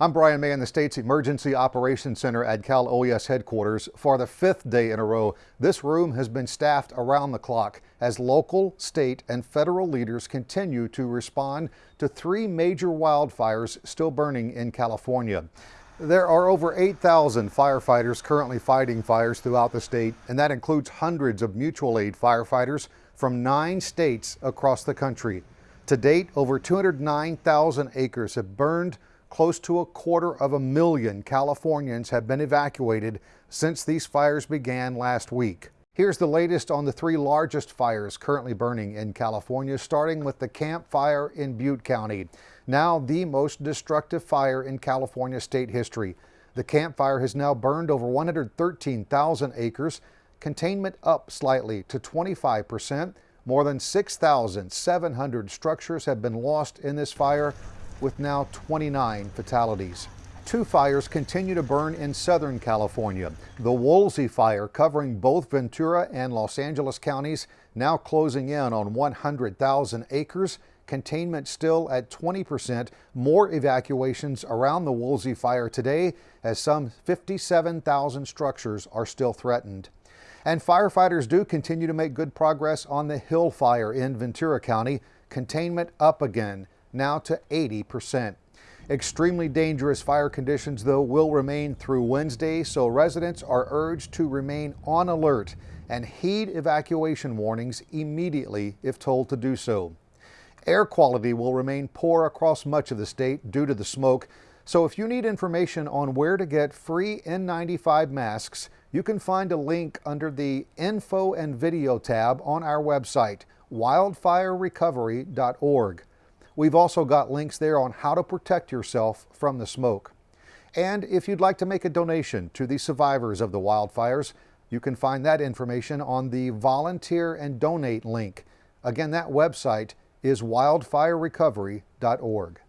I'm Brian May in the state's Emergency Operations Center at Cal OES headquarters. For the fifth day in a row, this room has been staffed around the clock as local, state, and federal leaders continue to respond to three major wildfires still burning in California. There are over 8,000 firefighters currently fighting fires throughout the state, and that includes hundreds of mutual aid firefighters from nine states across the country. To date, over 209,000 acres have burned Close to a quarter of a million Californians have been evacuated since these fires began last week. Here's the latest on the three largest fires currently burning in California, starting with the Camp Fire in Butte County. Now the most destructive fire in California state history. The Camp Fire has now burned over 113,000 acres, containment up slightly to 25 percent. More than 6,700 structures have been lost in this fire, with now 29 fatalities. Two fires continue to burn in Southern California. The Woolsey fire covering both Ventura and Los Angeles counties now closing in on 100,000 acres. Containment still at 20%. More evacuations around the Woolsey fire today as some 57,000 structures are still threatened. And firefighters do continue to make good progress on the Hill fire in Ventura County. Containment up again now to 80%. Extremely dangerous fire conditions, though, will remain through Wednesday, so residents are urged to remain on alert and heed evacuation warnings immediately if told to do so. Air quality will remain poor across much of the state due to the smoke, so if you need information on where to get free N95 masks, you can find a link under the Info and Video tab on our website, wildfirerecovery.org. We've also got links there on how to protect yourself from the smoke. And if you'd like to make a donation to the survivors of the wildfires, you can find that information on the Volunteer and Donate link. Again, that website is wildfirerecovery.org.